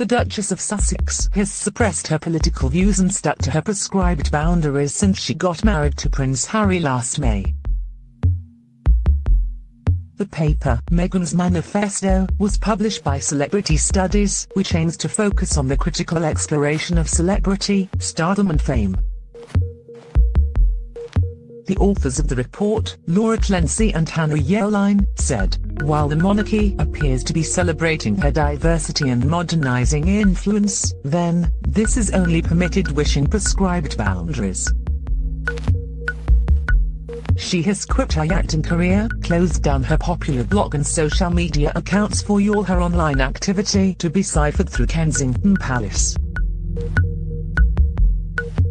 the Duchess of Sussex has suppressed her political views and stuck to her prescribed boundaries since she got married to Prince Harry last May. The paper, Meghan's Manifesto, was published by Celebrity Studies, which aims to focus on the critical exploration of celebrity, stardom and fame. The authors of the report, Laura Clancy and Hannah Yelin, said, while the monarchy appears to be celebrating her diversity and modernizing influence, then, this is only permitted within prescribed boundaries. She has quit her acting career, closed down her popular blog and social media accounts for all her online activity to be ciphered through Kensington Palace.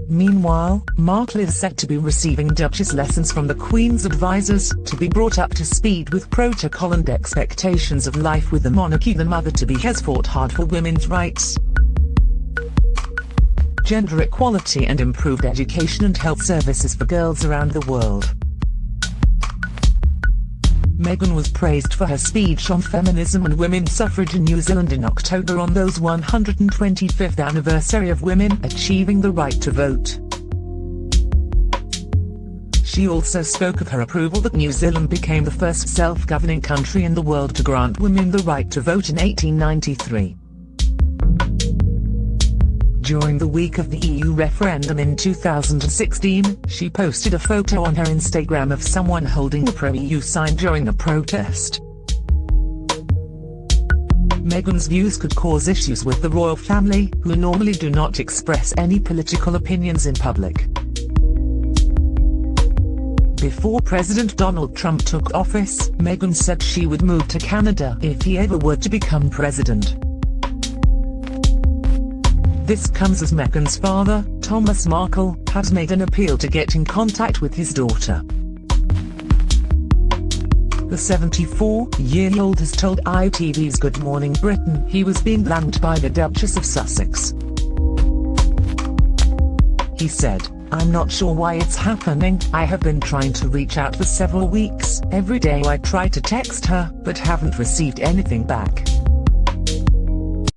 Meanwhile, Markle is said to be receiving Duchess lessons from the Queen's advisors, to be brought up to speed with protocol and expectations of life with the monarchy the mother-to-be has fought hard for women's rights, gender equality and improved education and health services for girls around the world. Meghan was praised for her speech on feminism and women's suffrage in New Zealand in October on those 125th anniversary of women achieving the right to vote. She also spoke of her approval that New Zealand became the first self-governing country in the world to grant women the right to vote in 1893. During the week of the EU referendum in 2016, she posted a photo on her Instagram of someone holding a pro-EU sign during a protest. Meghan's views could cause issues with the royal family, who normally do not express any political opinions in public. Before President Donald Trump took office, Meghan said she would move to Canada if he ever were to become president. This comes as Meghan's father, Thomas Markle, has made an appeal to get in contact with his daughter. The 74-year-old has told ITV's Good Morning Britain he was being blamed by the Duchess of Sussex. He said, I'm not sure why it's happening, I have been trying to reach out for several weeks, every day I try to text her, but haven't received anything back.